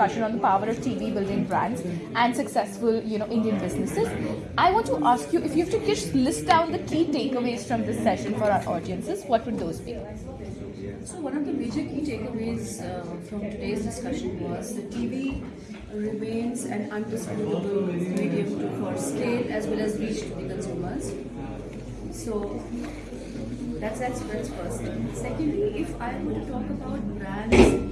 discussion on the power of TV building brands and successful, you know, Indian businesses. I want to ask you if you have to just list down the key takeaways from this session for our audiences, what would those be? So one of the major key takeaways uh, from today's discussion was that TV remains an undisputable medium to, for scale as well as reach to the consumers. So that's that's first. Secondly, if I were to talk about brands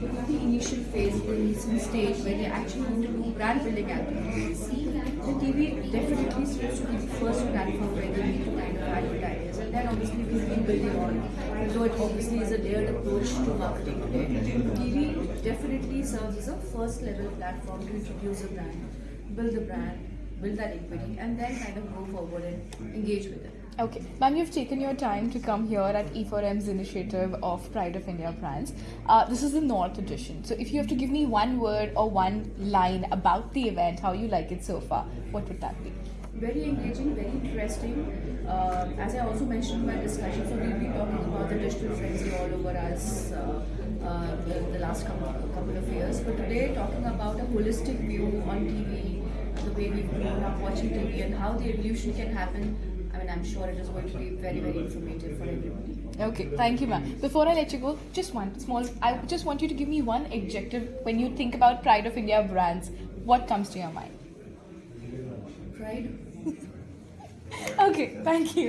initial phase, the nascent stage where they actually want to do brand building activities, the TV definitely supposed to be the first platform where they need to kind of advertise, and then obviously we keep building on. Though it obviously is a layered approach to marketing today, TV definitely serves as a first level platform to introduce a brand, build the brand, build that equity, and then kind of go forward and engage with it. Okay, ma'am, you've taken your time to come here at E4M's initiative of Pride of India Brands. Uh, this is the North edition. So, if you have to give me one word or one line about the event, how you like it so far, what would that be? very engaging, very interesting. Uh, as I also mentioned in my discussion, so we'll be talking about the digital frenzy all over us uh, uh, the, last couple, couple of years. But today, talking about a holistic view on TV, the way we've grown up watching TV, and how the evolution can happen. Mean, I'm sure it is going to be very, very informative for everybody. Okay, thank you, ma'am. Before I let you go, just one small. I just want you to give me one adjective when you think about Pride of India brands. What comes to your mind? Pride. Okay, thank you.